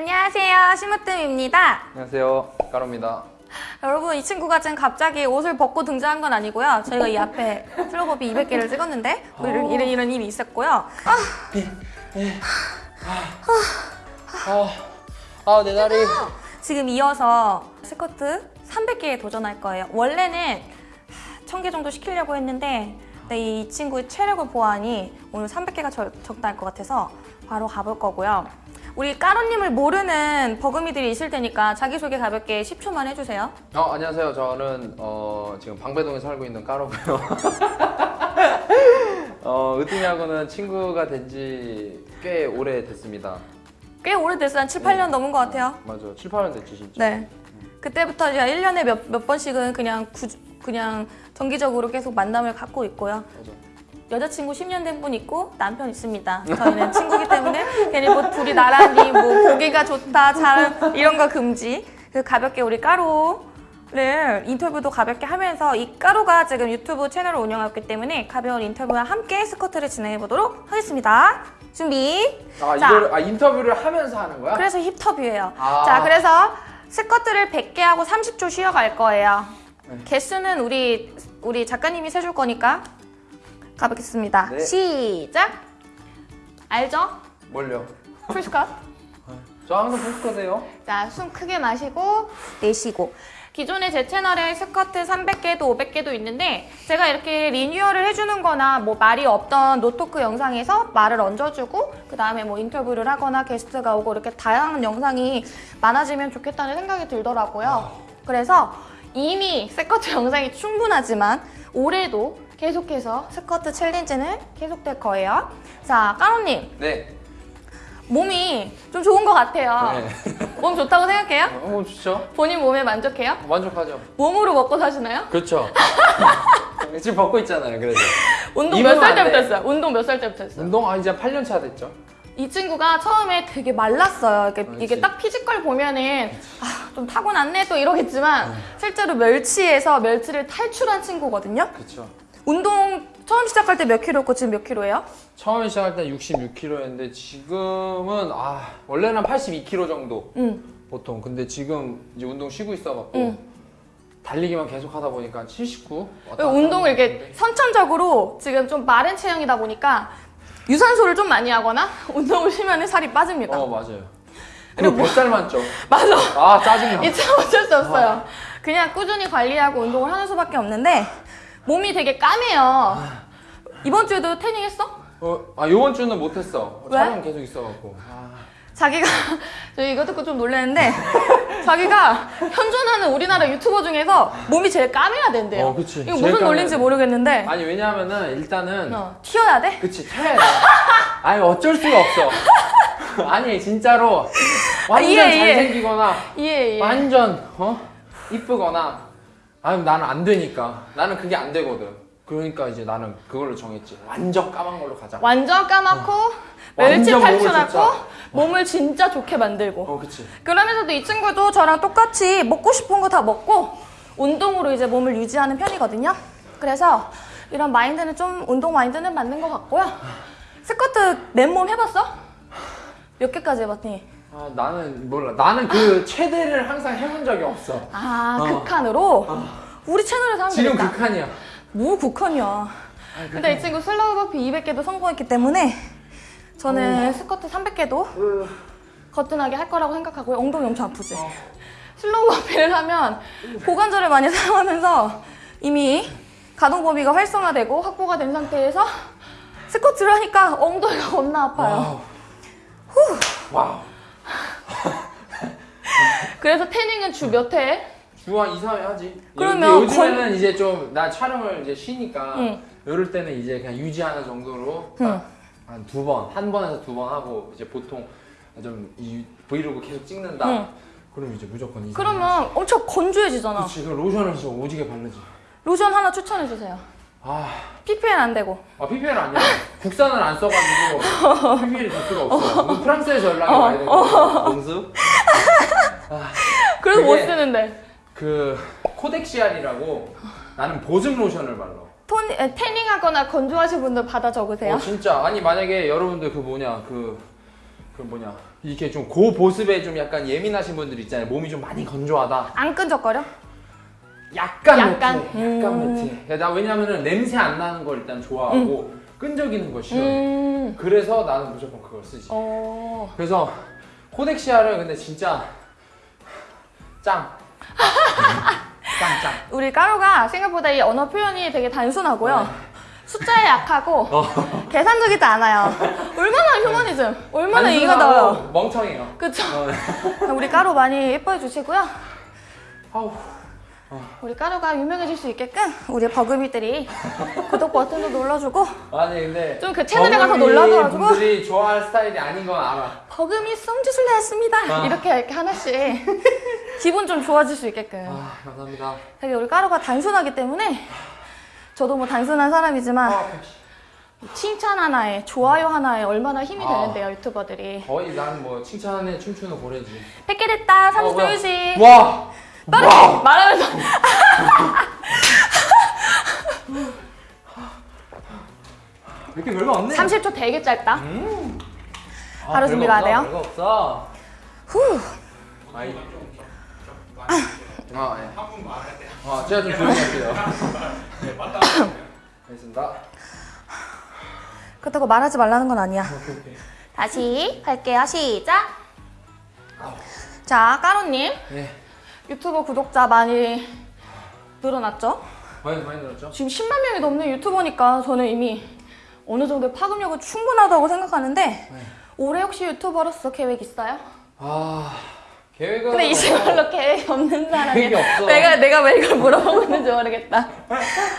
안녕하세요. 심으뜸입니다. 안녕하세요. 까로입니다. 여러분 이 친구가 지금 갑자기 옷을 벗고 등장한 건 아니고요. 저희가 이 앞에 슬로버비 200개를 찍었는데 뭐 이런, 이런 이런 일이 있었고요. 아, 아, 아, 내 다리. 지금 이어서 스커트 300개에 도전할 거예요. 원래는 1000개 정도 시키려고 했는데 이 친구의 체력을 보아하니 오늘 300개가 적당할 것 같아서 바로 가볼 거고요. 우리 까로님을 모르는 버금이들이 있을 테니까 자기소개 가볍게 10초만 해주세요. 어, 안녕하세요. 저는 어, 지금 방배동에 살고 있는 까로고요. 어, 으뜸이하고는 친구가 된 지 꽤 오래 됐습니다. 꽤 오래됐어요. 한 7, 8년 넘은 것 같아요. 맞아. 7, 8년 됐지, 진짜. 네. 그때부터 이제 1년에 몇, 몇 번씩은 그냥 구, 그냥 정기적으로 계속 만남을 갖고 있고요. 맞아. 여자친구 10년 된 분 있고 남편 있습니다. 저희는 친구기 때문에 괜히 뭐 둘이 나란히 뭐 보기가 좋다, 잘 이런 거 금지. 그 가볍게 우리 까로를 인터뷰도 가볍게 하면서 이 까로가 지금 유튜브 채널을 운영하고 있기 때문에 가벼운 인터뷰와 함께 스커트를 진행해 보도록 하겠습니다. 준비. 아, 자. 이거를, 아, 인터뷰를 하면서 하는 거야? 그래서 힙터뷰예요. 아. 자, 그래서 스쿼트를 100개 하고 30초 쉬어갈 거예요. 네. 개수는 우리 우리 작가님이 세줄 거니까 가보겠습니다. 네. 시작. 알죠? 뭘요? Full 스쿼트. 저 항상 full 스쿼트예요. 자, 숨 크게 마시고 내쉬고. 기존에 제 채널에 스쿼트 300개도 500개도 있는데 제가 이렇게 리뉴얼을 해주는 거나 뭐 말이 없던 no talk 영상에서 말을 얹어주고 그 다음에 뭐 인터뷰를 하거나 게스트가 오고 이렇게 다양한 영상이 많아지면 좋겠다는 생각이 들더라고요. 그래서 이미 스커트 영상이 충분하지만 올해도 계속해서 스커트 챌린지는 계속될 거예요. 자, 까로님 네. 몸이 좀 좋은 것 같아요. 네. 몸 좋다고 생각해요? 어, 좋죠. 본인 몸에 만족해요? 만족하죠. 몸으로 먹고 사시나요? 그렇죠. 지금 벗고 있잖아요, 그래도. 운동 몇살안 때부터 돼. 했어요? 운동 몇 살 때부터 했어요? 운동 아, 이제 8년 차 됐죠. 이 친구가 처음에 되게 말랐어요. 이게, 그렇지. 이게 딱 피지컬 보면은 아, 좀 타고났네 또 이러겠지만 네. 실제로 멸치에서 멸치를 탈출한 친구거든요. 그렇죠. 운동 처음 시작할 때 몇 킬로였고 지금 몇 킬로예요? 처음에 시작할 때 66kg였는데 지금은 아 원래는 82kg 정도 응. 보통 근데 지금 이제 운동 쉬고 있어갖고 응. 달리기만 계속 하다 보니까 79 왔다 갔다 운동을 이렇게 선천적으로 지금 좀 마른 체형이다 보니까 유산소를 좀 많이 하거나 운동을 쉬면 살이 빠집니다. 어 맞아요 그리고 뱃살만 쪄 맞아. 아 짜증나 이참 어쩔 수 없어요. 그냥 꾸준히 관리하고 운동을 하는 수밖에 없는데 몸이 되게 까매요. 이번 주에도 태닝 했어? 어, 아 요번 주는 못 했어 왜? 촬영 계속 있어갖고 아, 자기가 저 이거 듣고 좀 놀랐는데 자기가 현존하는 우리나라 유튜버 중에서 몸이 제일 까매야 된대요. 어, 그치. 이거 무슨 돼. 모르겠는데 아니 왜냐하면은 일단은 어, 튀어야 돼? 그치 태야 돼 아니 어쩔 수가 없어 아니 진짜로 완전 이해, 이해. 잘생기거나 이해 이해. 완전 어 이쁘거나 아니 나는 안 되니까 나는 그게 안 되거든 그러니까 이제 나는 그걸로 정했지 완전 까만 걸로 가자 완전 까맣고 멸치 완전 몸을 탈출하고. 몸을 진짜 좋게 만들고 어 그치 그러면서도 이 친구도 저랑 똑같이 먹고 싶은 거 다 먹고 운동으로 이제 몸을 유지하는 편이거든요. 그래서 이런 마인드는 좀 운동 마인드는 맞는 것 같고요. 스쿼트 맨몸 해봤어? 몇 개까지 해봤니? 아 나는 몰라 나는 그 최대를 항상 해본 적이 없어 아 어. 극한으로? 우리 채널에서 하면 지금 되겠다. 극한이야 뭐 극한이야. 근데 이 친구 slow burpee 200개도 성공했기 때문에 저는 스쿼트 300개도 거뜬하게 할 거라고 생각하고요. 엉덩이 엄청 아프지? 어. slow burpee를 하면 고관절을 많이 사용하면서 이미 가동 범위가 활성화되고 확보가 된 상태에서 스쿼트를 하니까 엉덩이가 겁나 아파요. Wow wow 그래서 태닝은 주 몇 회? 주 한 2, 3회 하지 그러면 요즘에는 이제 좀 나 촬영을 이제 쉬니까 응. 이럴 때는 이제 그냥 유지하는 정도로 응. 한두 번, 한 번에서 두 번 하고 이제 보통 좀 이 브이로그 계속 찍는다. 응. 그럼 이제 무조건 이 그러면 엄청 건조해지잖아. 그렇지. 그럼 로션을 진짜 오지게 바르지. 로션 하나 추천해 주세요. 아, PPL 안 되고. 아 PPL 아니야. 국산을 안 써가지고 PPL 줄 수가 없어. 이거 프랑스에서 연락이 와야 되는 거야. 공수? 그래서 못 그게- 쓰는데. 그 코덱시알이라고 나는 보습 로션을 발라. 토니, 에, 태닝하거나 건조하신 분들 받아 적으세요. 어 진짜 아니 만약에 여러분들 그 뭐냐 그그 뭐냐 이렇게 좀 고보습에 좀 약간 예민하신 분들 있잖아요. 몸이 좀 많이 건조하다. 안 끈적거려? 약간 약간? 약간 음. 매트해. 야, 나 왜냐면은 냄새 안 나는 걸 일단 좋아하고 끈적이는 거 싫어해. 음. 그래서 나는 무조건 그걸 쓰지. 어. 그래서 코덱시아를 근데 진짜 짱. 짱 짱. 우리 까루가 생각보다 이 언어 표현이 되게 단순하고요. 네. 숫자에 약하고 어. 계산적이지 않아요. 얼마나 휴머니즘, 얼마나 단순하고 나와요. 멍청해요. 그쵸? 어. 우리 까루 많이 예뻐해 주시고요. 아우. 우리 까루가 유명해질 수 있게끔 우리 버금이들이 구독 버튼도 눌러주고 아니 근데 좀 그 채널에 가서 버금이 놀라가지고. 분들이 좋아할 스타일이 아닌 건 알아. 버금이 썸짓을 했습니다. 아. 이렇게 이렇게 하나씩 기분 좀 좋아질 수 있게끔. 아 감사합니다. 되게 우리 까루가 단순하기 때문에 저도 뭐 단순한 사람이지만 아, 칭찬 하나에 좋아요 하나에 얼마나 힘이 아. 되는데요 유튜버들이 거의 난 뭐 칭찬에 춤추는 고래지. 100개 됐다 어, 30 뭐야. 조이지 와. 와. 말하면 없네. 30초 되게 짧다 음. 아, 바로 준비가 돼요? 별거 없어. 후 아이. 아, 예. 아, 제가 좀 조용히 할게요. 알겠습니다. 그렇다고 말하지 말라는 건 아니야 오케이, 오케이. 다시 할게요 시작 자 까루님 네. 유튜버 구독자 많이 늘어났죠? 많이 많이 들었죠? 지금 10만 명이 넘는 유튜버니까 저는 이미 어느 정도 파급력은 충분하다고 생각하는데 네. 올해 혹시 유튜버로서 계획 있어요? 아, 계획은 근데 이 친구로 계획이 없는 없어. 내가 내가 왜 이걸 물어보고 있는지 모르겠다.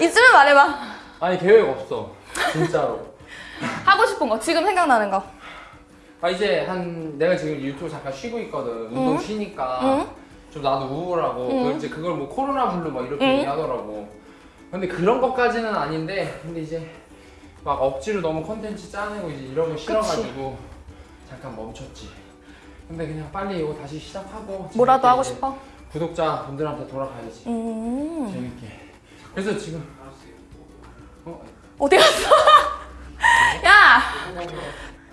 있으면 말해봐. 아니 계획 없어. 진짜로. 하고 싶은 거 지금 생각나는 거. 아 이제 한 내가 지금 유튜브 잠깐 쉬고 있거든. 운동 쉬니까 응? 좀 나도 우울하고 응. 그 이제 그걸 뭐 코로나 블루 막 이렇게 응. 얘기하더라고. 근데 그런 것까지는 아닌데 근데 이제 막 억지로 너무 컨텐츠 짜내고 이제 이런 거 싫어가지고 잠깐 멈췄지. 근데 그냥 빨리 이거 다시 시작하고 뭐라도 하고 싶어. 구독자 분들한테 돌아가야지. 음. 재밌게. 그래서 지금 어, 어디 갔어? 야.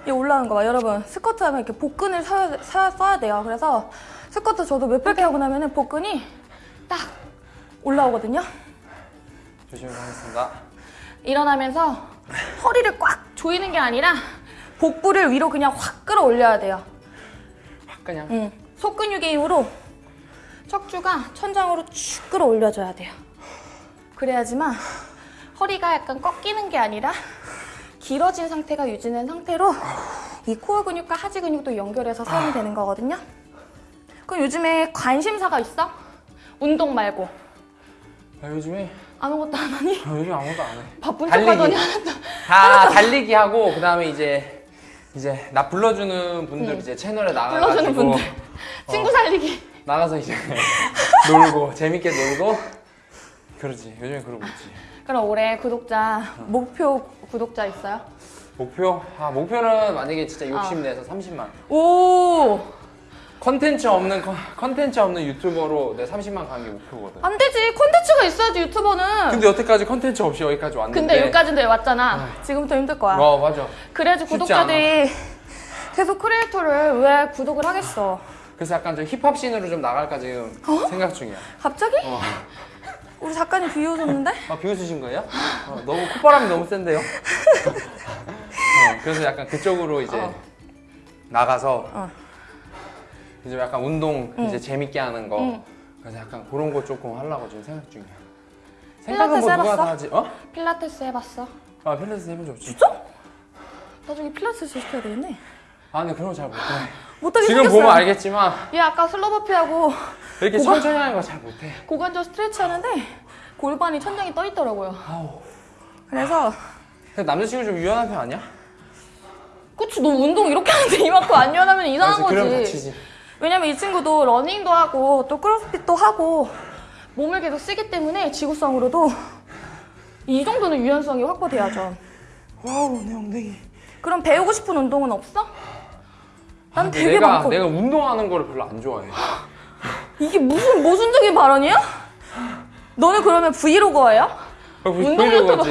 이 올라오는 거 봐, 여러분. 스커트 하면 이렇게 복근을 써야, 사- 써야 돼요. 그래서 스커트 저도 몇백 개 하고 나면 은 복근이 딱 올라오거든요. 조심히 하겠습니다. 일어나면서 허리를 꽉 조이는 게 아니라 복부를 위로 그냥 확 끌어올려야 돼요. 확 그냥 응. 속근육의 힘으로 척추가 천장으로 쭉 끌어올려줘야 돼요. 그래야지만 허리가 약간 꺾이는 게 아니라 길어진 상태가 유지된 상태로 이 코어 근육과 하지 근육도 연결해서 사용이 되는 거거든요. 그럼 요즘에 관심사가 있어? 운동 말고 아, 요즘에 아무것도 안 하니? 아, 요즘 아무것도 안 해. 바쁜 달리기. 척하더니 하나도 다 달리기 하고 그 다음에 이제 이제 나 불러주는 분들 응. 이제 채널에 나가가지고 불러주는 분들 친구 살리기 나가서 이제 놀고 재밌게 놀고 그러지 요즘에 그러고 있지 그럼 올해 구독자 목표 구독자 있어요? 목표 아 목표는 만약에 진짜 욕심내서 30만 오! 컨텐츠 없는 컨- 컨텐츠 없는 유튜버로 내 30만 가는 게 목표거든 안 되지. 콘텐츠가 있어야지 유튜버는. 근데 여태까지 컨텐츠 없이 여기까지 왔는데 근데 여기까지인데 왔잖아. 지금부터 힘들 거야. 와 맞아 그래야지 구독자들이 계속 크리에이터를 왜 구독을 하겠어. 그래서 약간 좀 힙합 scene으로 좀 나갈까 지금 어? 생각 중이야 갑자기? 어. 우리 작가님 비웃었는데? 아 비웃으신 거예요? 어, 너무 콧바람이 너무 센데요? 어, 그래서 약간 그쪽으로 이제 어. 나가서 어. 이제 약간 운동 응. 이제 재밌게 하는 거 응. 그래서 약간 그런 거 조금 하려고 지금 생각 중이야 생각은 뭐 누가? 다 하지? 어? 필라테스 해봤어? 아 필라테스 해본 적 없지 나중에 필라테스 시켜야 되겠네. 아 근데 그런 거 잘 못해 못하게 지금 생겼어요. 보면 알겠지만 얘 아까 슬로버피하고 이렇게 뭐가? 천천히 하는 거 잘 못해 고관절 스트레치 하는데 골반이 천장에 떠 있더라고요. 아우 그래서 남자친구 좀 유연한 편 아니야? 그치 너 운동 이렇게 하는데 이만큼 안 유연하면 이상한 그래서 그럼 거지. 다치지 왜냐면 이 친구도 러닝도 하고 또 CrossFit도 하고 몸을 계속 쓰기 때문에 지구성으로도 이 정도는 유연성이 확보돼야죠. wow 내 엉덩이 그럼 배우고 싶은 운동은 없어? 난 근데 되게 내가, 많거든. 내가 운동하는 거를 별로 안 좋아해 이게 무슨 모순적인 발언이야? 너는 그러면 vlogger예요? 어, 브- 운동 유튜버.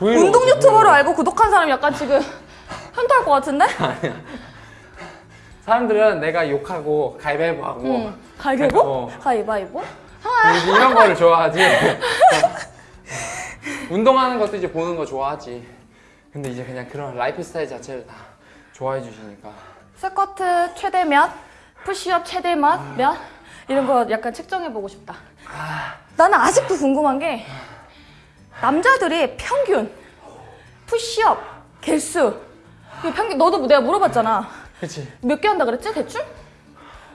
운동 유튜버로. 알고 구독한 사람 약간 지금 현타할 것 같은데? 사람들은 내가 욕하고 가위바위보 하고 응. 가위바위보? 어. 가위바위보? 이런 거를 좋아하지. 운동하는 것도 이제 보는 거 좋아하지. 근데 이제 그냥 그런 라이프 스타일 자체를 다 좋아해 주시니까. 스쿼트 최대 몇? 푸시업 최대 몇? 몇? 이런 거 약간 측정해 보고 싶다. 나는 아직도 궁금한 게 남자들이 평균 푸시업 개수 이거 평균 너도 내가 물어봤잖아. 그치? 몇 개 한다 그랬지 대충?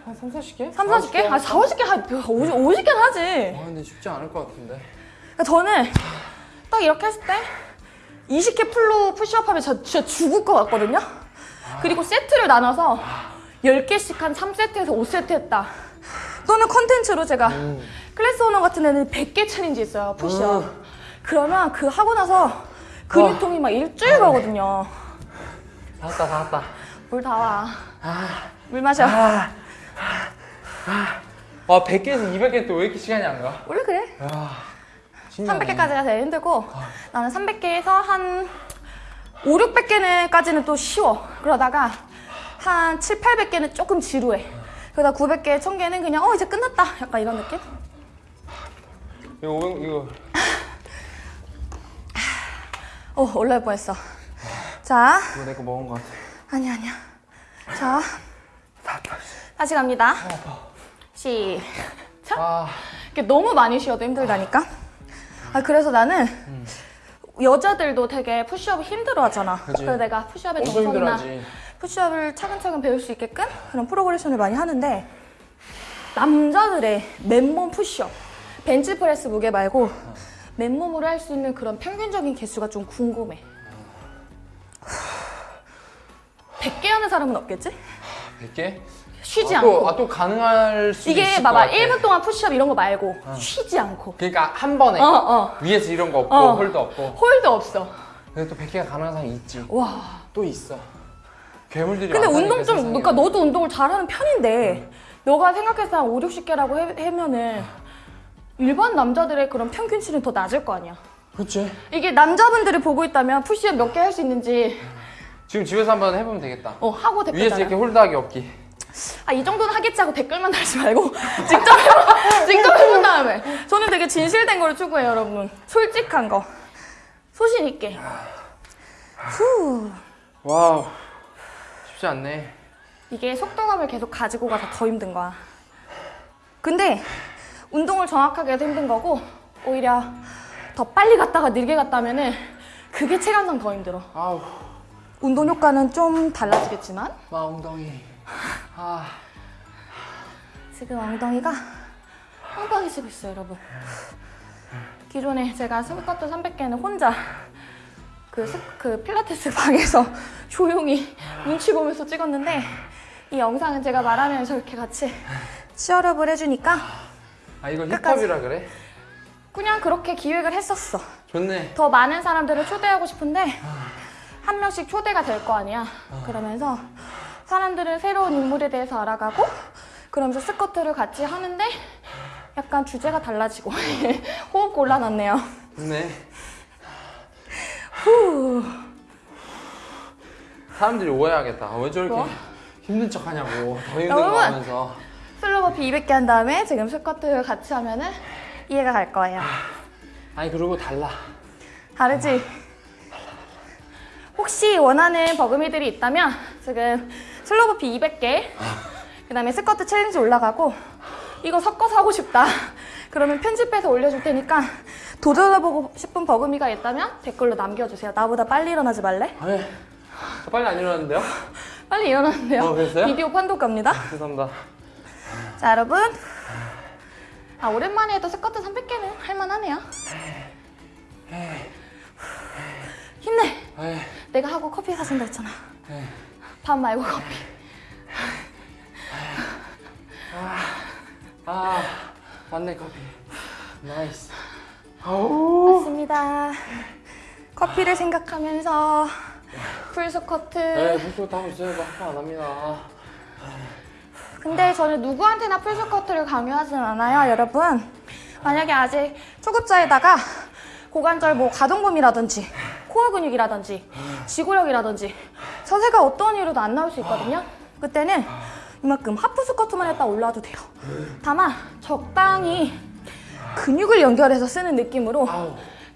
한 3, 40개? 3, 40개? 아 4, 50개 한 50, 50개는 하지. 아 근데 쉽지 않을 것 같은데. 그러니까 저는 딱 이렇게 했을 때 20개 full로 푸시업 하면 저 진짜 죽을 것 같거든요. 그리고 세트를 나눠서 10개씩 한 3세트에서 5세트 했다. 또는 컨텐츠로 제가 음. 클래스 오너 같은 데는 100개 챌린지 있어요, 푸시업. 음. 그러면 그 하고 나서 근육통이 막 일주일 가거든요. 다 왔다 다 왔다. 물 다 와. 아, 물 마셔. 아, 와 100개에서 200개 또 왜 이렇게 시간이 안 가? 원래 그래. 야, 신기하네. 300개까지가 제일 힘들고 나는 300개에서 한 5, 600개는까지는 또 쉬워. 그러다가 한 7, 800개는 조금 지루해. 그러다 900개, 1000개는 그냥 어 이제 끝났다. 약간 이런 느낌? 이거 500, 이거 어 올라올 뻔했어. 자, 이거 내거 먹은 것 같아. 아니야 아니야. 자, 다. 다시 갑니다. 어. 시작. 아, 이게 너무 많이 쉬어도 힘들다니까. 아 그래서 나는 여자들도 되게 푸시업을 힘들어 하잖아. 그치. 그래서 내가 푸시업의 힘들어하지. 푸시업을 차근차근 배울 수 있게끔 그런 프로그레션을 많이 하는데 남자들의 맨몸 푸시업 벤치프레스 무게 말고 맨몸으로 할 수 있는 그런 평균적인 개수가 좀 궁금해 100개 하는 사람은 없겠지? 100개? 쉬지 아, 않고 또, 아, 또 가능할 수 이게 있을 봐봐 것 같아. 1분 동안 푸시업 이런 거 말고 쉬지 않고 그러니까 한 번에 어, 어. 위에서 이런 거 없고 어. hold 없고 hold 없어 근데 또 100개가 가능한 사람이 있지 와또 있어 괴물들이 근데 운동 좀. 그러니까 너도 운동을 잘하는 편인데 너가 생각해서 한 5, 60개라고 해, 하면은 일반 남자들의 그런 평균치는 더 낮을 거 아니야 그치 이게 남자분들이 보고 있다면 푸시업 몇 개 할 수 있는지 지금 집에서 한번 해보면 되겠다. 어 하고 댓글 위에서 달아 이렇게 hold하기 없기. 아 이 정도는 하겠지 하고 댓글만 달지 말고 직접 해봐. 직접 해본 다음에. 저는 되게 진실된 걸 추구해요 여러분. 솔직한 거. 소신 있게. 후. wow. 쉽지 않네. 이게 속도감을 계속 가지고 가서 더 힘든 거야. 근데 운동을 정확하게 해서 힘든 거고 오히려 더 빨리 갔다가 느리게 갔다 하면은 그게 체감상 더 힘들어. 아우 운동 효과는 좀 달라지겠지만 마 엉덩이 아 지금 엉덩이가 빵빵해지고 있어요, 여러분. 기존에 제가 스쿼트 300개는 혼자 그, 스, 그 필라테스 방에서 조용히 눈치 보면서 찍었는데 이 영상은 제가 말하면서 이렇게 같이 치어업을 해주니까 아 끝까지. 힙합이라 그래? 그냥 그렇게 기획을 했었어. 좋네 더 많은 사람들을 초대하고 싶은데 한 명씩 초대가 될 거 아니야. 그러면서 사람들은 새로운 인물에 대해서 알아가고 그러면서 스쿼트를 같이 하는데 약간 주제가 달라지고 호흡 곤란하네요. 후. 사람들이 오해하겠다 왜 저렇게 뭐? 힘든 척 하냐고 더 힘든! 거 하면서 slow burpee 200개 한 다음에 지금 squat를 같이 하면은 이해가 갈 거예요. 아니 그리고 달라 다르지? 혹시 원하는 버금이들이 있다면 지금 slow burpee 200개 그 다음에 squat challenge 올라가고 이거 섞어서 하고 싶다 그러면 편집해서 올려줄 테니까 도전해보고 싶은 버금이가 있다면 댓글로 남겨주세요 나보다 빨리 일어나지 말래? 네. 저 빨리 안 일어났는데요? 빨리 일어났는데요 어, 그랬어요? 비디오 판독 갑니다 죄송합니다 자 여러분 아 오랜만에 해도 스쿼트 300개는 할만하네요 힘내 에이, 내가 하고 커피 사준다 했잖아. 에이. 밥 말고 커피. 아 맞네 커피. nice. 아우. 맞습니다. 커피를 생각하면서 full squat. 네 무슨 하고 있어요. 학교 안 합니다. 근데 저는 누구한테나 full squat를 강요하진 않아요 여러분. 만약에 아직 초급자에다가 고관절 뭐 가동범위라든지 core 근육이라든지 지구력이라든지 자세가 어떤 이유로도 안 나올 수 있거든요 그때는 이만큼 half squat만 했다 올라와도 돼요. 다만 적당히 근육을 연결해서 쓰는 느낌으로.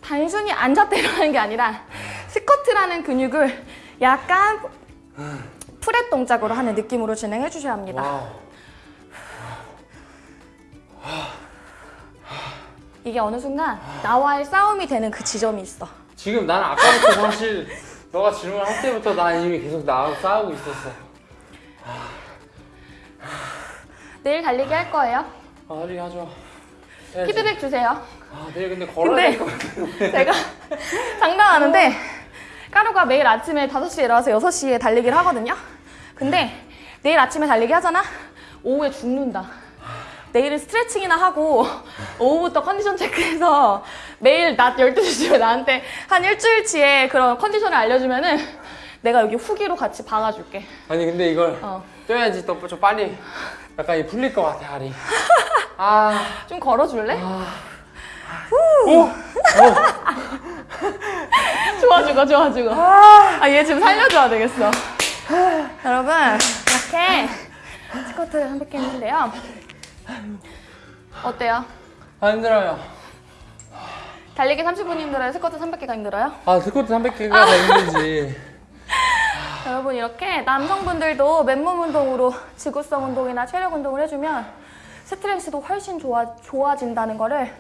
단순히 앉았다 일어나는 게 아니라 스쿼트라는 근육을 약간 프렛 동작으로 하는 느낌으로 진행해 주셔야 합니다. 이게 어느 순간 나와의 싸움이 되는 그 지점이 있어. 지금 나는 아까부터 사실 너가 질문할 때부터 나 이미 계속 나하고 싸우고 있었어. 내일 달리기 할 거예요. 아, 빨리 하죠. 해야지. 피드백 주세요. 아, 내일 근데 걸어야 근데 될것 같아. 제가 장난하는데 까루가 매일 아침에 5시에 일어나서 6시에 달리기를 하거든요. 근데 내일 아침에 달리기 하잖아? 오후에 죽는다. 내일은 스트레칭이나 하고 오후부터 컨디션 체크해서 매일 낮 12시쯤에 나한테 한 일주일치의 그런 컨디션을 알려주면은 내가 여기 후기로 같이 박아줄게. 아니 근데 이걸 어. 뛰어야지 또 좀 빨리 약간 이 풀릴 것 같아 알이. 아. 좀 걸어줄래? 오. 좋아 죽어 좋아 죽어 아 얘 지금 살려줘야 되겠어 여러분 이렇게 스쿼트를 한 100개 했는데요 어때요? 아 힘들어요. 달리기 30분 힘들어요? 스쿼트 300개가 힘들어요? 아 스쿼트 300개가 더 힘들지. 여러분 이렇게 남성분들도 맨몸 운동으로 지구성 운동이나 체력 운동을 해주면 스트렝스도 훨씬 좋아, 좋아진다는 거를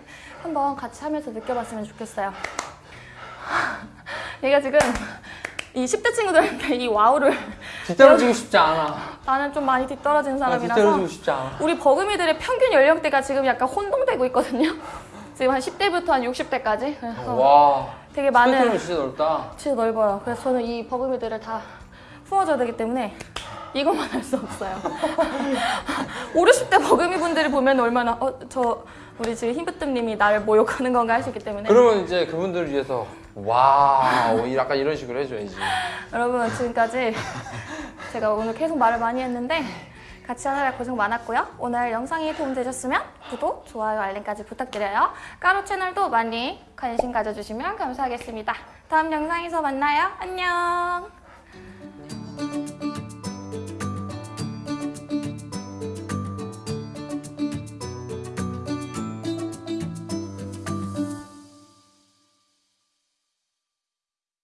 한번 같이 하면서 느껴봤으면 좋겠어요 얘가 지금 이 10대 친구들한테 이 와우를 뒤떨어지고 싶지 않아. 나는 좀 많이 뒤떨어진 아, 사람이라서. 우리 버금이들의 평균 연령대가 지금 약간 혼동되고 있거든요. 지금 한 10대부터 한 60대까지. 그래서 와. 되게 많은 진짜 넓다. 진짜 넓어요. 그래서 저는 이 버금이들을 다 품어줘야 되기 때문에 이것만 할 수 없어요. 5, 60대 버금이 분들이 보면 얼마나 어 저 우리 지금 흰부뜸님이 나를 모욕하는 건가 할 수 있기 때문에 그러면 이제 그분들을 위해서 와, 약간 이런 식으로 해줘야지. 여러분 지금까지 제가 오늘 계속 말을 많이 했는데 같이 하느라 고생 많았고요. 오늘 영상이 도움되셨으면 구독, 좋아요, 알림까지 부탁드려요. 까로 채널도 많이 관심 가져주시면 감사하겠습니다. 다음 영상에서 만나요. 안녕.